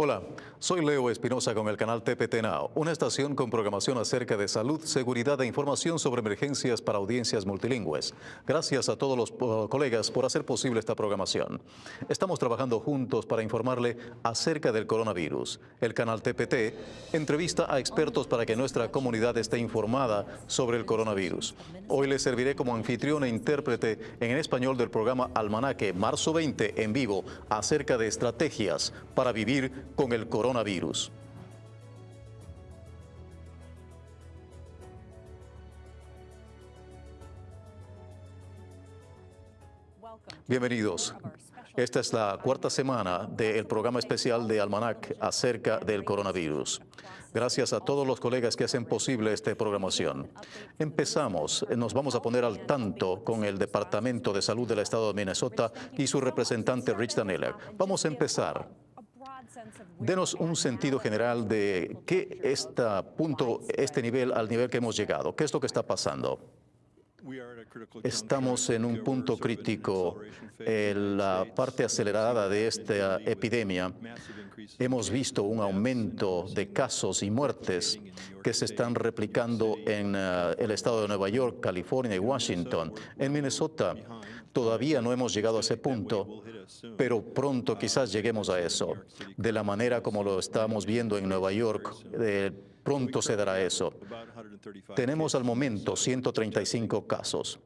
Hola, soy Leo Espinosa con el canal TPT Now, una estación con programación acerca de salud, seguridad e información sobre emergencias para audiencias multilingües. Gracias a todos los uh, colegas por hacer posible esta programación. Estamos trabajando juntos para informarle acerca del coronavirus. El canal TPT entrevista a expertos para que nuestra comunidad esté informada sobre el coronavirus. Hoy les serviré como anfitrión e intérprete en español del programa Almanaque Marzo 20 en vivo acerca de estrategias para vivir con el coronavirus. Bienvenidos. Esta es la cuarta semana del programa especial de Almanac acerca del coronavirus. Gracias a todos los colegas que hacen posible esta programación. Empezamos, nos vamos a poner al tanto con el Departamento de Salud del Estado de Minnesota y su representante Rich Daneller. Vamos a empezar Denos un sentido general de qué está punto, este nivel, al nivel que hemos llegado. ¿Qué es lo que está pasando? Estamos en un punto crítico en la parte acelerada de esta epidemia. Hemos visto un aumento de casos y muertes que se están replicando en eh, el estado de Nueva York, California y Washington. En Minnesota todavía no hemos llegado a ese punto, pero pronto quizás lleguemos a eso. De la manera como lo estamos viendo en Nueva York, pronto se dará eso. Tenemos al momento 135 casos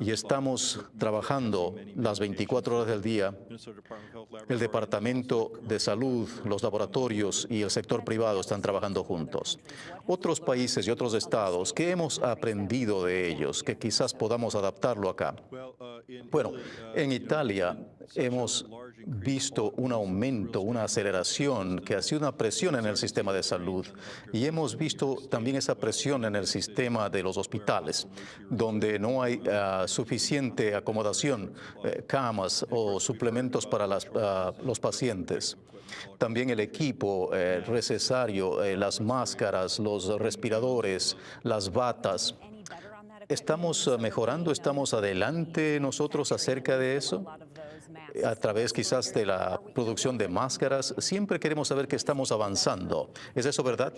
y estamos trabajando las 24 horas del día. El Departamento de Salud, los laboratorios y el sector privado están trabajando juntos. Otros países y otros estados, ¿qué hemos aprendido de ellos? Que quizás podamos adaptarlo acá. Bueno, en Italia hemos visto un aumento, una aceleración que ha sido una presión en el sistema de salud y hemos visto también esa presión en el sistema de los hospitales, donde no hay ah, suficiente acomodación, eh, camas o suplementos para ah, los pacientes. También el equipo eh, necesario, eh, las máscaras, los respiradores, las batas. ¿Estamos mejorando? ¿Estamos adelante nosotros acerca de eso? A través quizás de la producción de máscaras, siempre queremos saber que estamos avanzando. ¿Es eso verdad?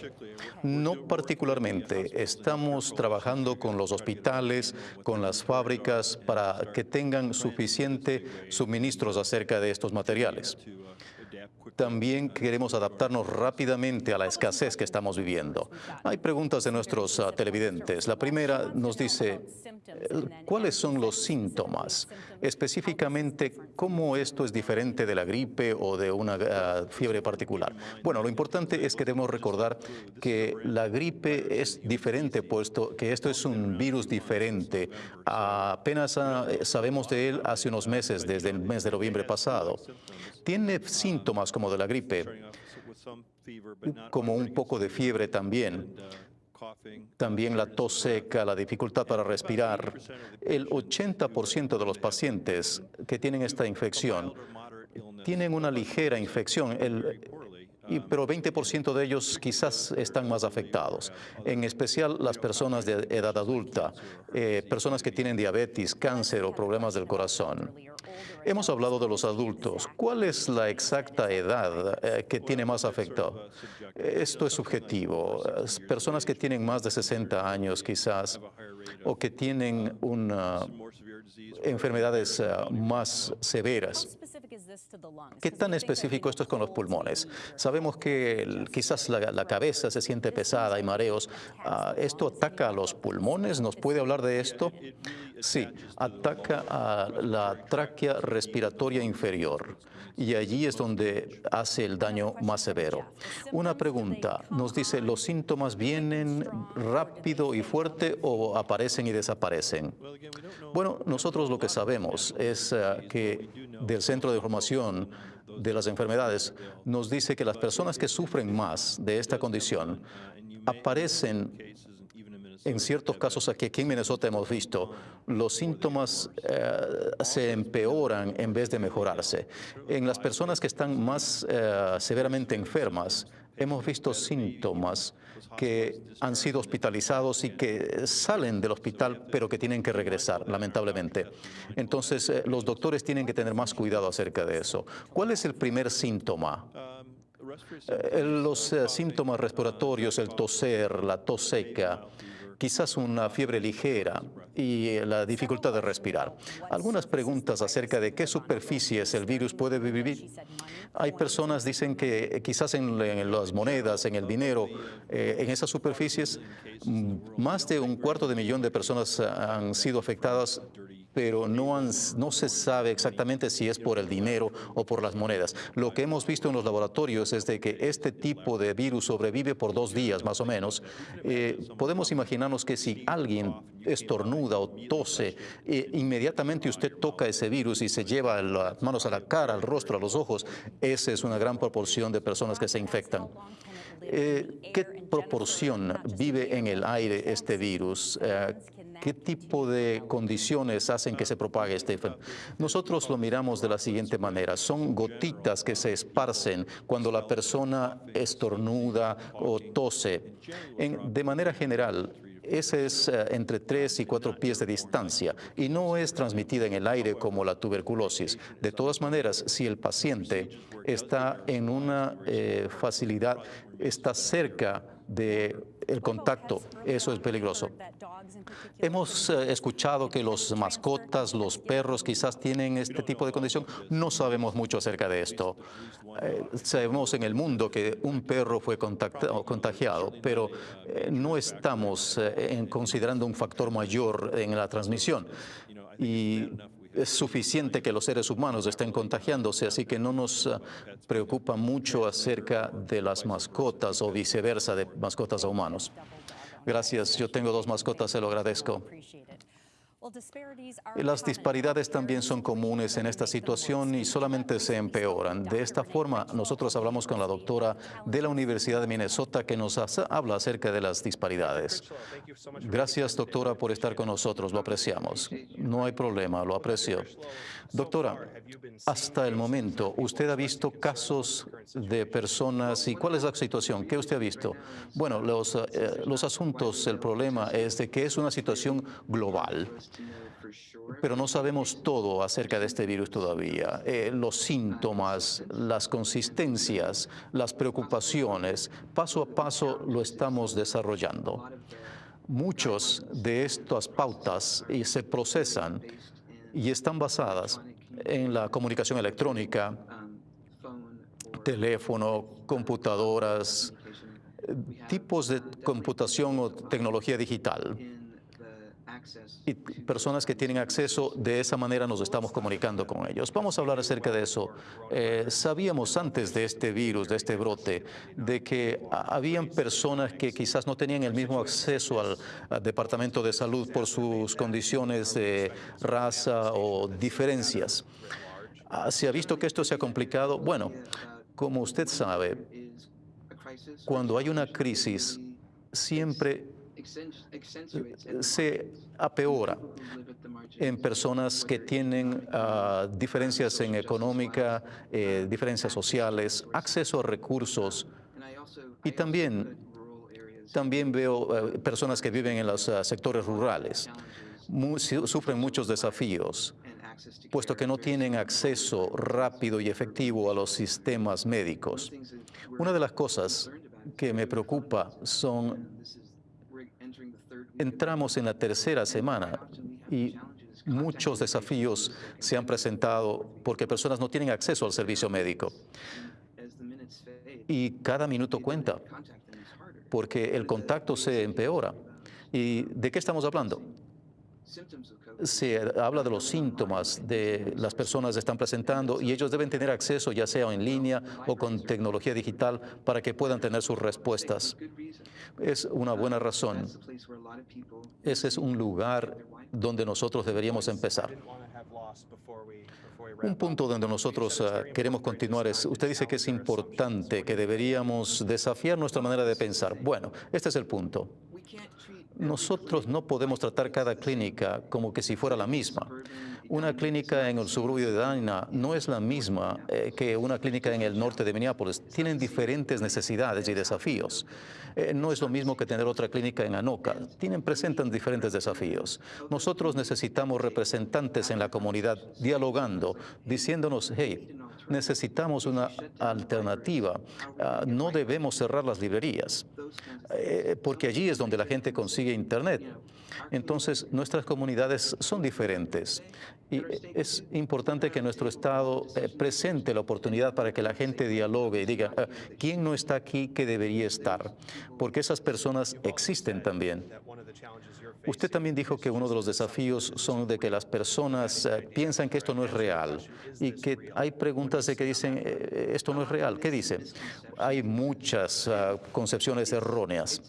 No particularmente. Estamos trabajando con los hospitales, con las fábricas, para que tengan suficiente suministros acerca de estos materiales. También queremos adaptarnos rápidamente a la escasez que estamos viviendo. Hay preguntas de nuestros ah, televidentes. La primera nos dice, ¿cuáles son los síntomas? Específicamente, ¿cómo esto es diferente de la gripe o de una ah, fiebre particular? Bueno, lo importante es que debemos recordar que la gripe es diferente, puesto que esto es un virus diferente. apenas ah, sabemos de él hace unos meses, desde el mes de noviembre pasado. Tiene síntomas como de la gripe, como un poco de fiebre también. También la tos seca, la dificultad para respirar. El 80% de los pacientes que tienen esta infección tienen una ligera infección. Y, pero 20% de ellos quizás están más afectados, en especial las personas de edad adulta, eh, personas que tienen diabetes, cáncer o problemas del corazón. Hemos hablado de los adultos. ¿Cuál es la exacta edad eh, que tiene más afectado? Esto es subjetivo. Personas que tienen más de 60 años quizás o que tienen una, enfermedades eh, más severas. ¿Qué tan específico esto es con los pulmones? Sabemos que quizás la, cabeza se siente pesada y mareos. Ah, ¿Esto ataca a los pulmones? ¿Nos puede hablar de esto? Sí, ataca a la tráquea respiratoria inferior y allí es donde hace el daño más severo. Una pregunta, nos dice, ¿los síntomas vienen rápido y fuerte o aparecen y desaparecen? Bueno, nosotros lo que sabemos es eh, que del Centro de Información de las Enfermedades nos dice que las personas que sufren más de esta condición aparecen en ciertos casos aquí, en Minnesota hemos visto, los síntomas eh, se empeoran en vez de mejorarse. En las personas que están más eh, severamente enfermas, hemos visto síntomas que han sido hospitalizados y que salen del hospital, pero que tienen que regresar, lamentablemente. Entonces, eh, los doctores tienen que tener más cuidado acerca de eso. ¿Cuál es el primer síntoma? Eh, los eh, síntomas respiratorios, el toser, la tos seca, quizás una fiebre ligera y eh, la dificultad de respirar. Algunas preguntas acerca de qué superficies el virus puede vivir. Hay personas dicen que eh, quizás en, las monedas, en el dinero, eh, en esas superficies, mm, más de un cuarto de millón de personas han sido afectadas pero no, no se sabe exactamente si es por el dinero o por las monedas. Lo que hemos visto en los laboratorios es de que este tipo de virus sobrevive por dos días más o menos. Eh, podemos imaginarnos que si alguien estornuda o tose, eh, inmediatamente usted toca ese virus y se lleva las manos a la cara, al rostro, a los ojos, esa es una gran proporción de personas que se infectan. Eh, ¿Qué proporción vive en el aire este virus? ¿Qué tipo de condiciones hacen que se propague este Nosotros lo miramos de la siguiente manera. Son gotitas que se esparcen cuando la persona estornuda o tose. de manera general, ese es eh, entre 3 y 4 pies de distancia y no es transmitida en el aire como la tuberculosis. De todas maneras, si el paciente está en una eh, facilidad, está cerca del el contacto, eso es peligroso. Hemos eh, escuchado que los mascotas, los perros quizás tienen este tipo de condición. No sabemos mucho acerca de esto. Eh, sabemos en el mundo que un perro fue contagiado, pero eh, no estamos considerando un factor mayor en la transmisión. Y es suficiente que los seres humanos estén contagiándose, así que no nos preocupa mucho acerca de las mascotas o viceversa de mascotas a humanos. Gracias. Yo tengo dos mascotas, se lo agradezco. Las disparidades también son comunes en esta situación y solamente se empeoran. De esta forma, nosotros hablamos con la doctora de la Universidad de Minnesota que nos habla acerca de las disparidades. Gracias, doctora, por estar con nosotros. Lo apreciamos. No hay problema, lo aprecio. Doctora, hasta el momento, ¿usted ha visto casos de personas y cuál es la situación? ¿Qué usted ha visto? Bueno, los, eh, los asuntos, el problema es de que es una situación global pero no sabemos todo acerca de este virus todavía. Eh, los síntomas, las consistencias, las preocupaciones, paso a paso lo estamos desarrollando. Muchos de estas pautas se procesan y están basadas en la comunicación electrónica, teléfono, computadoras, tipos de computación o tecnología digital y personas que tienen acceso, de esa manera nos estamos comunicando con ellos. Vamos a hablar acerca de eso. Eh, sabíamos antes de este virus, de este brote, de que habían personas que quizás no tenían el mismo acceso al, Departamento de Salud por sus condiciones de raza o diferencias. Ah, ¿Se ha visto que esto se ha complicado? Bueno, como usted sabe, cuando hay una crisis, siempre se apeora en personas que tienen ah, diferencias en económica, eh, diferencias sociales, acceso a recursos. Y también, también veo eh, personas que viven en los ah, sectores rurales. sufren muchos desafíos puesto que no tienen acceso rápido y efectivo a los sistemas médicos. Una de las cosas que me preocupa son entramos en la tercera semana y muchos desafíos se han presentado porque personas no tienen acceso al servicio médico. Y cada minuto cuenta, porque el contacto se empeora. ¿Y de qué estamos hablando? Se habla de los síntomas de las personas que están presentando y ellos deben tener acceso ya sea en línea o con tecnología digital para que puedan tener sus respuestas. Es una buena razón. Ese es un lugar donde nosotros deberíamos empezar. Un punto donde nosotros ah, queremos continuar es, usted dice que es importante, que deberíamos desafiar nuestra manera de pensar. Bueno, este es el punto. Nosotros no podemos tratar cada clínica como que si fuera la misma. Una clínica en el suburbio de Dana no es la misma eh, que una clínica en el norte de Minneapolis. Tienen diferentes necesidades y desafíos. Eh, no es lo mismo que tener otra clínica en Anoka. Tienen, presentan diferentes desafíos. Nosotros necesitamos representantes en la comunidad dialogando, diciéndonos, hey, necesitamos una alternativa. Ah, no debemos cerrar las librerías, eh, porque allí es donde la gente consigue Internet. Entonces, nuestras comunidades son diferentes y es importante que nuestro Estado eh, presente la oportunidad para que la gente dialogue y diga, ah, ¿quién no está aquí que debería estar? Porque esas personas existen también. Usted también dijo que uno de los desafíos son de que las personas eh, piensan que esto no es real y que hay preguntas de que dicen eh, esto no es real. ¿Qué dice? Hay muchas ah, concepciones erróneas.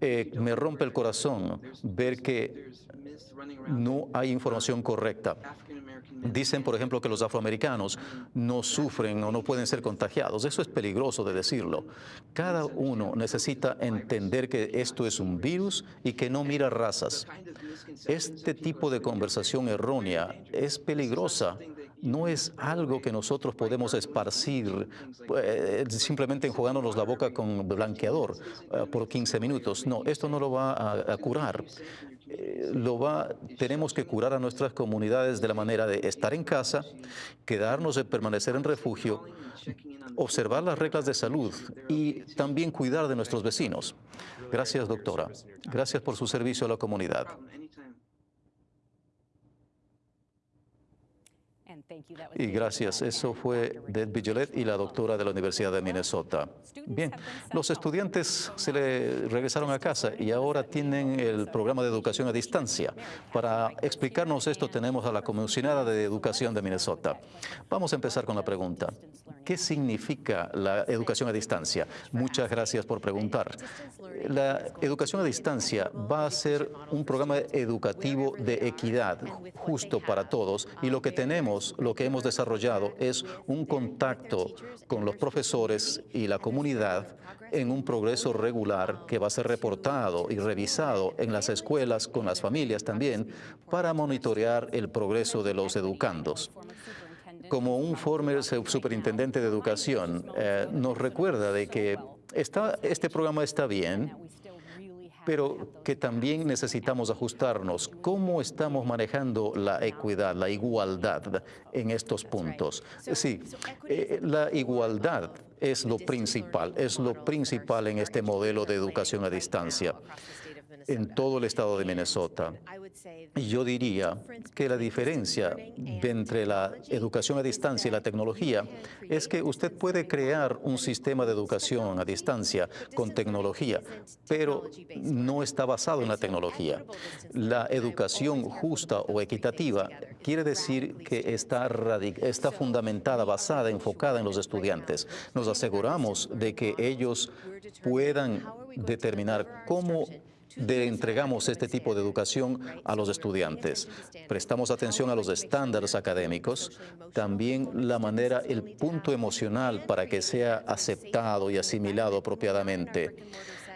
Eh, me rompe el corazón ver que no hay información correcta. Dicen, por ejemplo, que los afroamericanos no sufren o no pueden ser contagiados. Eso es peligroso de decirlo. Cada uno necesita entender que esto es un virus y que no mira razas. Este tipo de conversación errónea es peligrosa no es algo que nosotros podemos esparcir eh, simplemente enjuagándonos la boca con blanqueador eh, por 15 minutos. No, esto no lo va a, curar. Eh, lo va, tenemos que curar a nuestras comunidades de la manera de estar en casa, quedarnos de permanecer en refugio, observar las reglas de salud y también cuidar de nuestros vecinos. Gracias, doctora. Gracias por su servicio a la comunidad. Y gracias. Eso fue Deb Vigelet y la doctora de la Universidad de Minnesota. Bien, los estudiantes se le regresaron a casa y ahora tienen el programa de educación a distancia. Para explicarnos esto tenemos a la comisionada de educación de Minnesota. Vamos a empezar con la pregunta. ¿Qué significa la educación a distancia? Muchas gracias por preguntar. La educación a distancia va a ser un programa educativo de equidad, justo para todos, y lo que tenemos lo que hemos desarrollado es un contacto con los profesores y la comunidad en un progreso regular que va a ser reportado y revisado en las escuelas con las familias también para monitorear el progreso de los educandos. Como un former superintendente de educación, eh, nos recuerda de que este programa está bien, pero que también necesitamos ajustarnos. ¿Cómo estamos manejando la equidad, la igualdad en estos puntos? Sí, eh, la igualdad es lo principal, es lo principal en este modelo de educación a distancia en todo el estado de Minnesota. Yo diría que la diferencia entre la educación a distancia y la tecnología es que usted puede crear un sistema de educación a distancia con tecnología, pero no está basado en la tecnología. La educación justa o equitativa quiere decir que está, está fundamentada, basada, enfocada en los estudiantes. Nos aseguramos de que ellos puedan determinar cómo de entregamos este tipo de educación a los estudiantes. Prestamos atención a los estándares académicos, también la manera, el punto emocional para que sea aceptado y asimilado apropiadamente.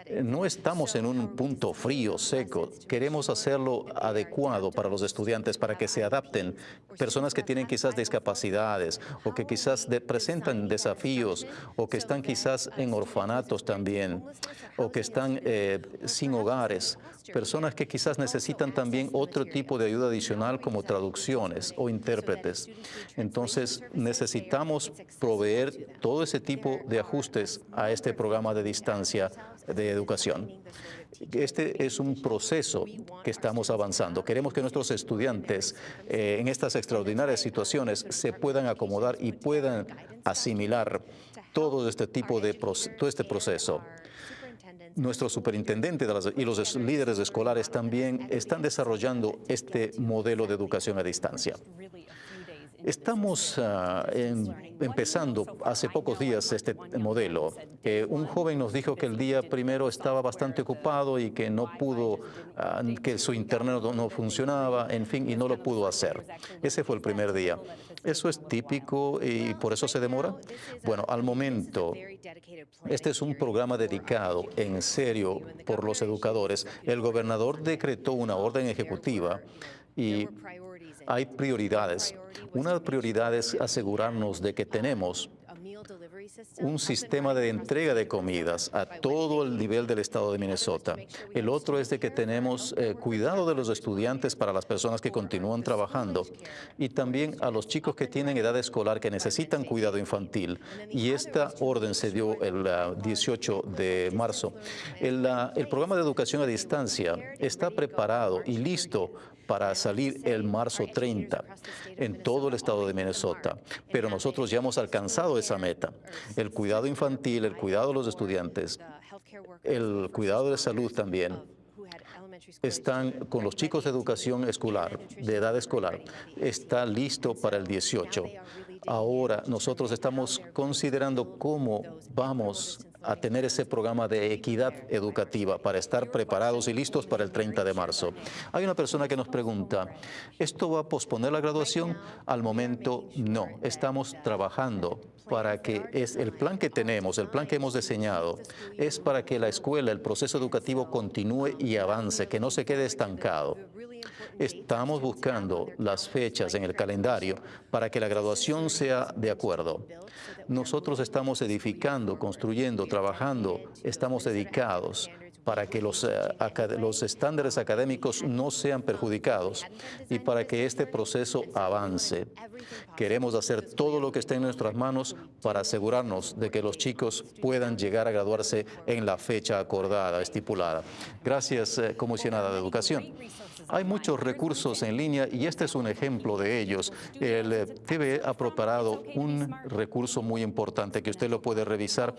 No estamos en un punto frío, seco. Queremos hacerlo adecuado para los estudiantes, para que se adapten. Personas que tienen quizás discapacidades o que quizás presentan desafíos o que están quizás en orfanatos también o que están eh, sin hogares. Personas que quizás necesitan también otro tipo de ayuda adicional como traducciones o intérpretes. Entonces necesitamos proveer todo ese tipo de ajustes a este programa de distancia de educación. Este es un proceso que estamos avanzando. Queremos que nuestros estudiantes eh, en estas extraordinarias situaciones se puedan acomodar y puedan asimilar todo este tipo de todo este proceso. Nuestro superintendente y los líderes escolares también están desarrollando este modelo de educación a distancia. Estamos ah, empezando hace pocos días este modelo. un joven nos dijo que el día primero estaba bastante ocupado y que no pudo, ah, que su internet no funcionaba, en fin, y no lo pudo hacer. Ese fue el primer día. ¿Eso es típico y por eso se demora? Bueno, al momento, este es un programa dedicado en serio por los educadores. El gobernador decretó una orden ejecutiva y hay prioridades. Una prioridad es asegurarnos de que tenemos un sistema de entrega de comidas a todo el nivel del estado de Minnesota. El otro es de que tenemos eh, cuidado de los estudiantes para las personas que continúan trabajando y también a los chicos que tienen edad escolar que necesitan cuidado infantil. Y esta orden se dio el 18 ah, de marzo. Ah, el programa de educación a distancia está preparado y listo para salir el marzo 30 en todo el estado de Minnesota. Pero nosotros ya hemos alcanzado esa meta. El cuidado infantil, el cuidado de los estudiantes, el cuidado de salud también están con los chicos de educación escolar, de edad escolar, está listo para el 18. Ahora nosotros estamos considerando cómo vamos a tener ese programa de equidad educativa para estar preparados y listos para el 30 de marzo. Hay una persona que nos pregunta, ¿esto va a posponer la graduación? Al momento, no. Estamos trabajando para que es el plan que tenemos, el plan que hemos diseñado, es para que la escuela, el proceso educativo continúe y avance, que no se quede estancado. Estamos buscando las fechas en el calendario para que la graduación sea de acuerdo. Nosotros estamos edificando, construyendo, trabajando, estamos dedicados para que los, eh, los, estándares académicos no sean perjudicados y para que este proceso avance. Queremos hacer todo lo que esté en nuestras manos para asegurarnos de que los chicos puedan llegar a graduarse en la fecha acordada, estipulada. Gracias, eh, Comisionada de Educación. Hay muchos recursos en línea y este es un ejemplo de ellos. El TV ha preparado un recurso muy importante que usted lo puede revisar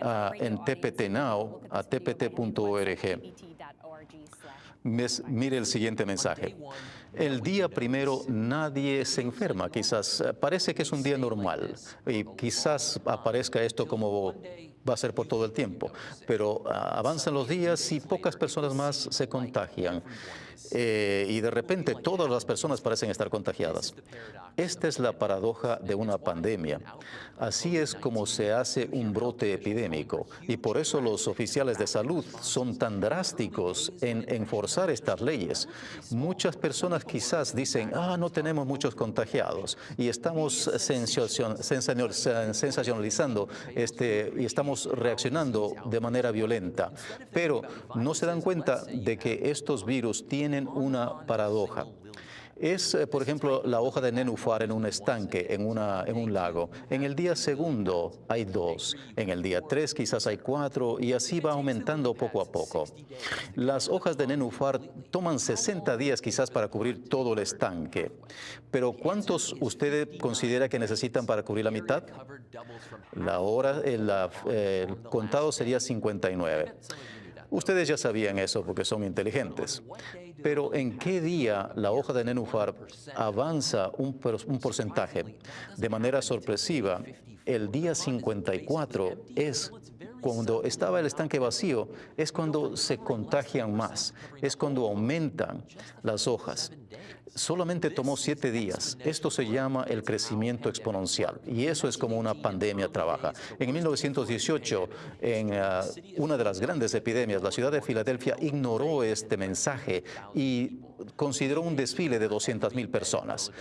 uh, en TPT Now, a tpt.org. Mire el siguiente mensaje. El día primero nadie se enferma, quizás eh, parece que es un día normal y quizás aparezca esto como va a ser por todo el tiempo, pero ah, avanzan los días y pocas personas más se contagian. Eh, y de repente todas las personas parecen estar contagiadas. Esta es la paradoja de una pandemia. Así es como se hace un brote epidémico y por eso los oficiales de salud son tan drásticos en enforzar estas leyes. Muchas personas quizás dicen, ah, no tenemos muchos contagiados y estamos sensacionalizando este, y estamos reaccionando de manera violenta, pero no se dan cuenta de que estos virus tienen una paradoja. Es, eh, por ejemplo, la hoja de nenufar en un estanque, en, una, en un lago. En el día segundo hay dos, en el día tres quizás hay cuatro y así va aumentando poco a poco. Las hojas de nenufar toman 60 días quizás para cubrir todo el estanque. Pero ¿cuántos usted considera que necesitan para cubrir la mitad? La hora, el, el contado sería 59. Ustedes ya sabían eso porque son inteligentes. Pero ¿en qué día la hoja de nenufar avanza un, porcentaje de manera sorpresiva? El día 54 es cuando estaba el estanque vacío, es cuando se contagian más, es cuando aumentan las hojas solamente tomó siete días. Esto se llama el crecimiento exponencial y eso es como una pandemia trabaja. En 1918, en ah, una de las grandes epidemias, la ciudad de Filadelfia ignoró este mensaje y consideró un desfile de 200 mil personas.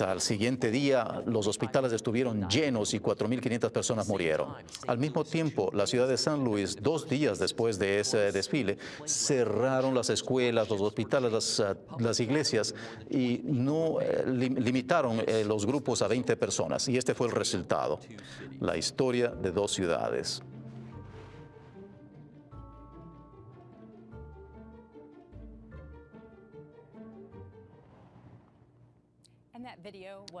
Al siguiente día, los hospitales estuvieron llenos y 4.500 personas murieron. Al mismo tiempo, la ciudad de San Luis, dos días después de ese desfile, cerraron las escuelas, los hospitales, las, ah, las iglesias y no eh, limitaron eh, los grupos a 20 personas. Y este fue el resultado, la historia de dos ciudades.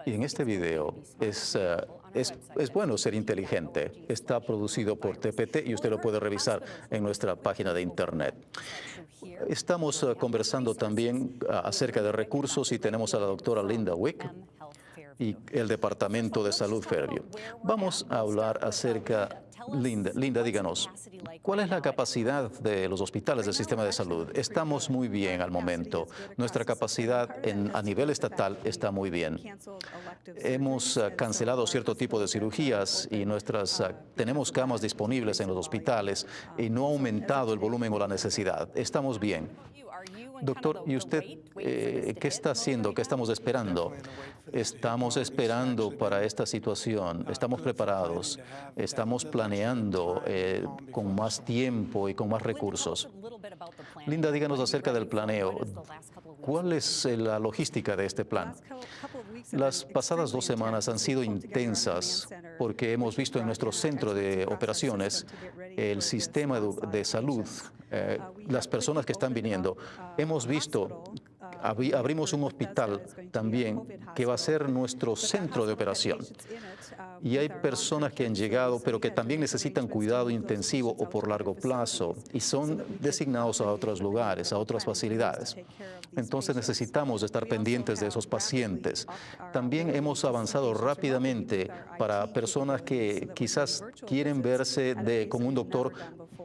Y en este video es, eh, es, es, bueno ser inteligente. Está producido por TPT y usted lo puede revisar en nuestra página de Internet. Estamos eh, conversando también eh, acerca de recursos y tenemos a la doctora Linda Wick y el Departamento de Salud Fairview. Vamos a hablar acerca Linda, Linda, díganos, ¿cuál es la capacidad de los hospitales del sistema de salud? Estamos muy bien al momento. Nuestra capacidad a nivel estatal está muy bien. Hemos ah, cancelado cierto tipo de cirugías y nuestras, ah, tenemos camas disponibles en los hospitales y no ha aumentado el volumen o la necesidad. Estamos bien. Doctor, ¿y usted eh, qué está haciendo? ¿Qué estamos esperando? Estamos esperando para esta situación, estamos preparados, estamos planeando eh, con más tiempo y con más recursos. Linda, díganos acerca del planeo. ¿Cuál es la logística de este plan? Las pasadas dos semanas han sido intensas porque hemos visto en nuestro centro de operaciones el sistema de salud, eh, las personas que están viniendo. Hemos visto abrimos un hospital también que va a ser nuestro centro de operación. Y hay personas que han llegado, pero que también necesitan cuidado intensivo o por largo plazo y son designados a otros lugares, a otras facilidades. Entonces necesitamos estar pendientes de esos pacientes. También hemos avanzado rápidamente para personas que quizás quieren verse con un doctor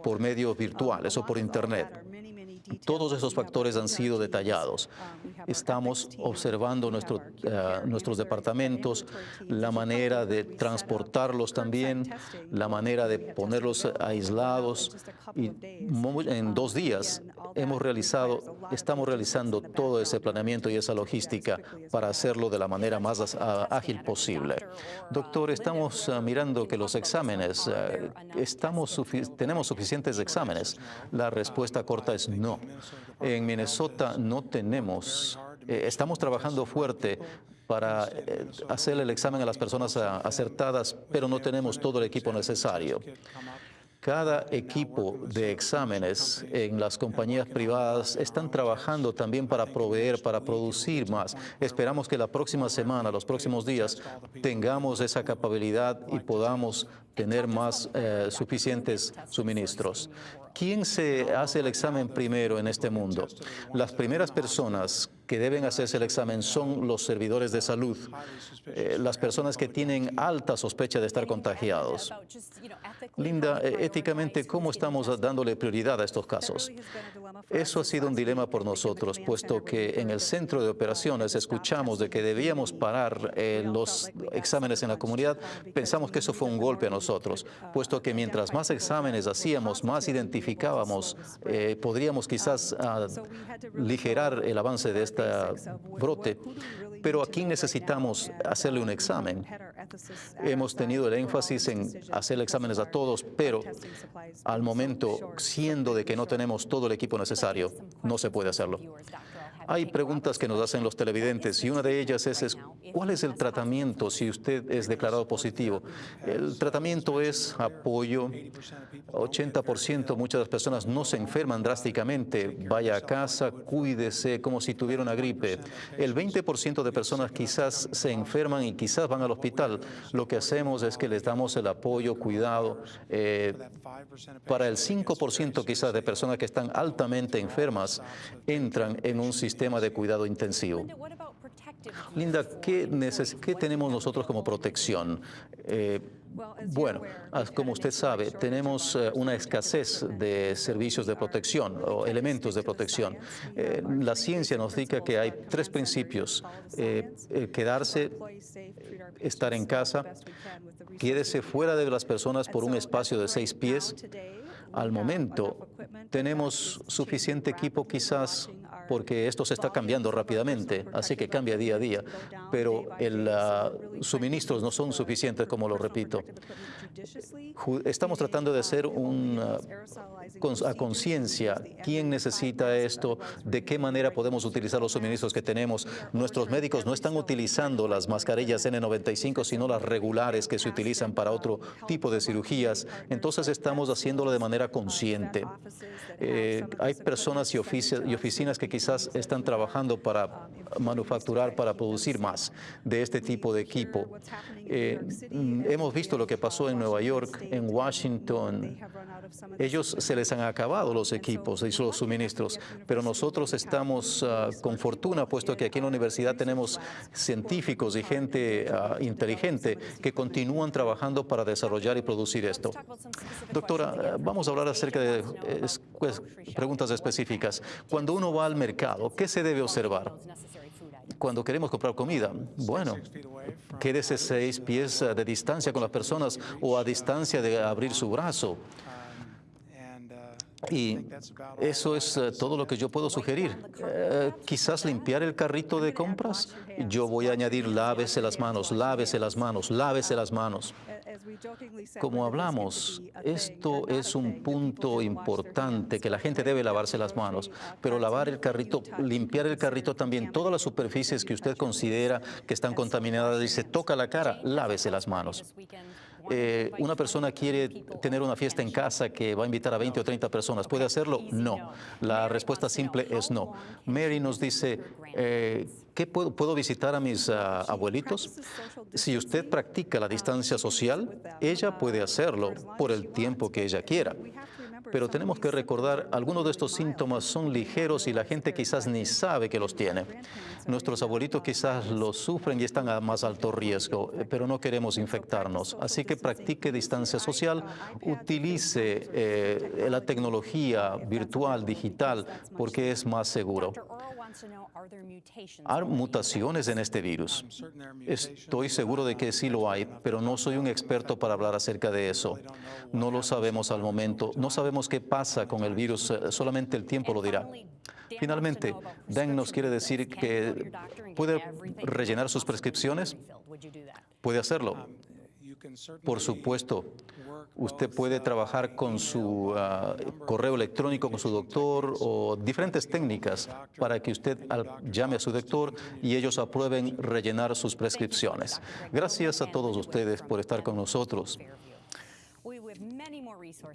por medios virtuales o por Internet. Todos esos factores han sido detallados. Estamos observando eh, nuestros departamentos, la manera de transportarlos también, la manera de ponerlos aislados. Y en dos días hemos realizado, estamos realizando todo ese planeamiento y esa logística para hacerlo de la manera más ágil posible. Doctor, estamos ah, mirando que los exámenes, eh, tenemos suficientes exámenes. La respuesta corta es no. En Minnesota no tenemos, eh, estamos trabajando fuerte para eh, hacer el examen a las personas ah, acertadas, pero no tenemos todo el equipo necesario. Cada equipo de exámenes en las compañías privadas están trabajando también para proveer, para producir más. Esperamos que la próxima semana, los próximos días, tengamos esa capacidad y podamos tener más eh, suficientes suministros. ¿Quién se hace el examen primero en este mundo? Las primeras personas que deben hacerse el examen son los servidores de salud, eh, las personas que tienen alta sospecha de estar contagiados. Linda, eh, éticamente, ¿cómo estamos dándole prioridad a estos casos? Eso ha sido un dilema por nosotros, puesto que en el centro de operaciones escuchamos de que debíamos parar eh, los exámenes en la comunidad. Pensamos que eso fue un golpe a nosotros, puesto que mientras más exámenes hacíamos, más identificábamos, podríamos quizás aligerar ah, el avance de este brote, pero aquí necesitamos hacerle un examen. Hemos tenido el énfasis en hacer exámenes a todos, pero al momento, siendo de que no tenemos todo el equipo necesario, no se puede hacerlo. Hay preguntas que nos hacen los televidentes y una de ellas es, ¿cuál es el tratamiento si usted es declarado positivo? El tratamiento es apoyo. 80% muchas de las personas no se enferman drásticamente. Vaya a casa, cuídese como si tuviera una gripe. El 20% de personas quizás se enferman y quizás van al hospital. Lo que hacemos es que les damos el apoyo, cuidado. Eh, para el 5% quizás de personas que están altamente enfermas, entran en un sistema sistema de cuidado intensivo. Linda, ¿qué, tenemos nosotros como protección? Eh, bueno, como usted sabe, tenemos eh, una escasez de servicios de protección o elementos de protección. Eh, la ciencia nos dice que hay tres principios. quedarse, estar en casa, quédese fuera de las personas por un espacio de seis pies. Al momento, tenemos suficiente equipo quizás porque esto se está cambiando rápidamente, así que cambia día a día, pero el uh, suministros no son suficientes, como lo repito. Estamos tratando de hacer un, uh, a conciencia quién necesita esto, de qué manera podemos utilizar los suministros que tenemos. Nuestros médicos no están utilizando las mascarillas N95, sino las regulares que se utilizan para otro tipo de cirugías. Entonces estamos haciéndolo de manera consciente. Eh, hay personas y, y oficinas que quizás están trabajando para manufacturar, para producir más de este tipo de equipo. Eh, hemos visto lo que pasó en Nueva York, en Washington. Ellos se les han acabado los equipos y los suministros, pero nosotros estamos ah, con fortuna, puesto que aquí en la universidad tenemos científicos y gente ah, inteligente que continúan trabajando para desarrollar y producir esto. Doctora, vamos a hablar acerca de pues, preguntas específicas. Cuando uno va al ¿qué se debe observar? Cuando queremos comprar comida, bueno, quédese seis pies de distancia con las personas o a distancia de abrir su brazo. Y eso es uh, todo lo que yo puedo sugerir. Uh, quizás limpiar el carrito de compras. Yo voy a añadir lávese las manos, lávese las manos, lávese las manos. Como hablamos, esto es un punto importante, que la gente debe lavarse las manos, pero lavar el carrito, limpiar el carrito también, todas las superficies que usted considera que están contaminadas y se toca la cara, lávese las manos. Eh, una persona quiere tener una fiesta en casa que va a invitar a 20 o 30 personas, ¿puede hacerlo? No. La respuesta simple es no. Mary nos dice, eh, ¿qué puedo, puedo, visitar a mis ah, abuelitos? Si usted practica la distancia social, ella puede hacerlo por el tiempo que ella quiera pero tenemos que recordar, algunos de estos síntomas son ligeros y la gente quizás ni sabe que los tiene. Nuestros abuelitos quizás los sufren y están a más alto riesgo, eh, pero no queremos infectarnos. Así que practique distancia social, utilice eh, la tecnología virtual, digital, porque es más seguro. ¿Hay mutaciones en este virus? Estoy seguro de que sí lo hay, pero no soy un experto para hablar acerca de eso. No lo sabemos al momento. No sabemos qué pasa con el virus, solamente el tiempo lo dirá. Finalmente, Dan nos quiere decir que puede rellenar sus prescripciones. Puede hacerlo. Por supuesto, usted puede trabajar con su ah, correo electrónico, con su doctor o diferentes técnicas para que usted llame a su doctor y ellos aprueben rellenar sus prescripciones. Gracias a todos ustedes por estar con nosotros.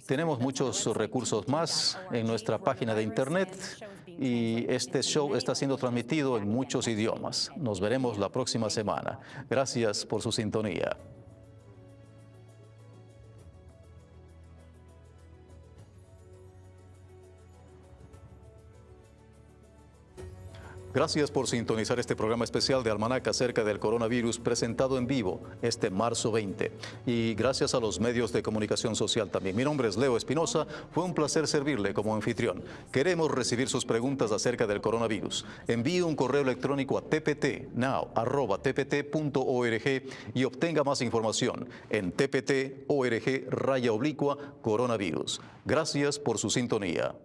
Tenemos muchos recursos más en nuestra página de internet y este show está siendo transmitido en muchos idiomas. Nos veremos la próxima semana. Gracias por su sintonía. Gracias por sintonizar este programa especial de Almanac acerca del coronavirus presentado en vivo este marzo 20. Y gracias a los medios de comunicación social también. Mi nombre es Leo Espinosa. Fue un placer servirle como anfitrión. Queremos recibir sus preguntas acerca del coronavirus. Envíe un correo electrónico a tptnow.tpt.org y obtenga más información en tpt.org raya oblicua coronavirus. Gracias por su sintonía.